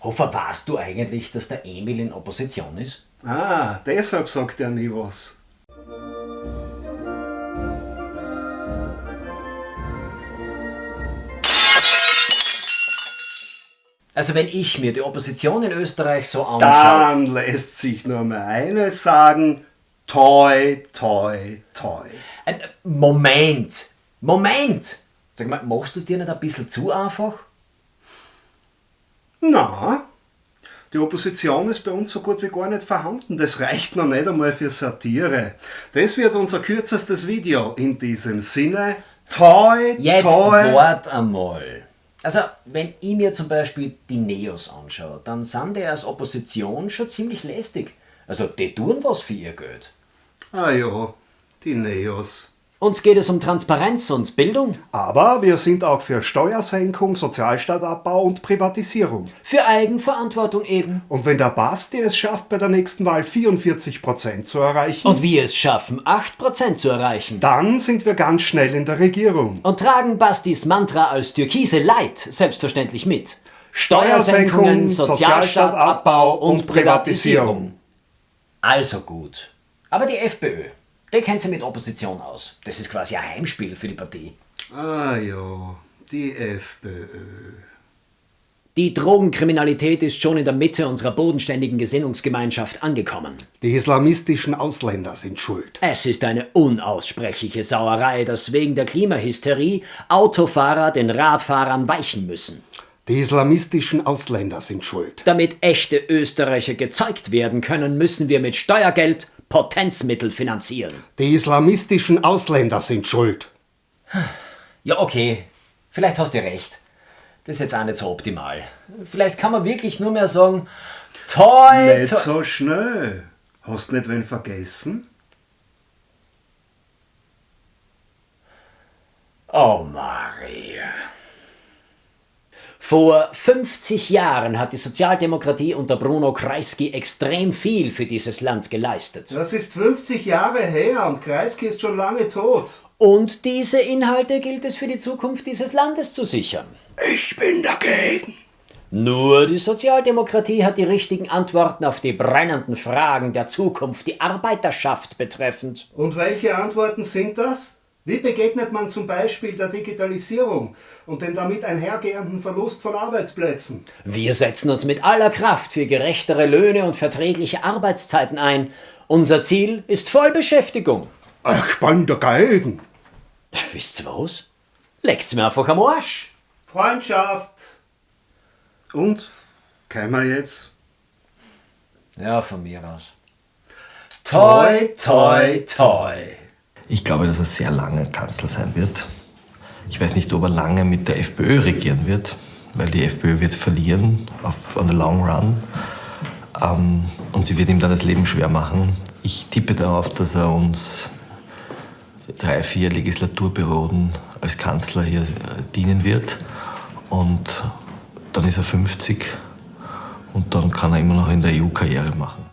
Hofer, weißt du eigentlich, dass der Emil in Opposition ist? Ah, deshalb sagt er nie was. Also wenn ich mir die Opposition in Österreich so anschaue... Dann lässt sich nur mehr eines sagen, toi, toi, toi. Äh, Moment, Moment! Sag mal, machst du es dir nicht ein bisschen zu einfach? Na, die Opposition ist bei uns so gut wie gar nicht vorhanden. Das reicht noch nicht einmal für Satire. Das wird unser kürzestes Video. In diesem Sinne, toi, Jetzt toi. wart einmal. Also, wenn ich mir zum Beispiel die Neos anschaue, dann sind die als Opposition schon ziemlich lästig. Also, die tun was für ihr Geld. Ah ja, die Neos. Uns geht es um Transparenz und Bildung, Aber wir sind auch für Steuersenkung, Sozialstaatabbau und Privatisierung. für Eigenverantwortung eben. Und wenn der Basti es schafft, bei der nächsten Wahl 44% zu erreichen, Und wir es schaffen, 8% zu erreichen. dann sind wir ganz schnell in der Regierung. Und tragen Bastis Mantra als Türkise Light selbstverständlich mit. Steuersenkung, Sozialstaatabbau und Privatisierung. Also gut. Aber die FPÖ, die kennt sie mit Opposition aus. Das ist quasi ein Heimspiel für die Partie. Ah ja, die FPÖ. Die Drogenkriminalität ist schon in der Mitte unserer bodenständigen Gesinnungsgemeinschaft angekommen. Die islamistischen Ausländer sind schuld. Es ist eine unaussprechliche Sauerei, dass wegen der Klimahysterie Autofahrer den Radfahrern weichen müssen. Die islamistischen Ausländer sind schuld. Damit echte Österreicher gezeigt werden können, müssen wir mit Steuergeld Potenzmittel finanzieren. Die islamistischen Ausländer sind schuld. Ja, okay. Vielleicht hast du recht. Das ist jetzt auch nicht so optimal. Vielleicht kann man wirklich nur mehr sagen, toi, Nicht toi. so schnell. Hast nicht wen vergessen? Oh, Maria. Vor 50 Jahren hat die Sozialdemokratie unter Bruno Kreisky extrem viel für dieses Land geleistet. Das ist 50 Jahre her und Kreisky ist schon lange tot. Und diese Inhalte gilt es für die Zukunft dieses Landes zu sichern. Ich bin dagegen. Nur die Sozialdemokratie hat die richtigen Antworten auf die brennenden Fragen der Zukunft, die Arbeiterschaft betreffend. Und welche Antworten sind das? Wie begegnet man zum Beispiel der Digitalisierung und dem damit einhergehenden Verlust von Arbeitsplätzen? Wir setzen uns mit aller Kraft für gerechtere Löhne und verträgliche Arbeitszeiten ein. Unser Ziel ist Vollbeschäftigung. Ich bin dagegen. Wisst ihr was? Leckt's mir einfach am Arsch. Freundschaft. Und? Kämen wir jetzt? Ja, von mir aus. Toi, toi, toi. Ich glaube, dass er sehr lange Kanzler sein wird. Ich weiß nicht, ob er lange mit der FPÖ regieren wird, weil die FPÖ wird verlieren auf on the long run. Ähm, und sie wird ihm dann das Leben schwer machen. Ich tippe darauf, dass er uns drei, vier Legislaturperioden als Kanzler hier äh, dienen wird. Und dann ist er 50 und dann kann er immer noch in der EU Karriere machen.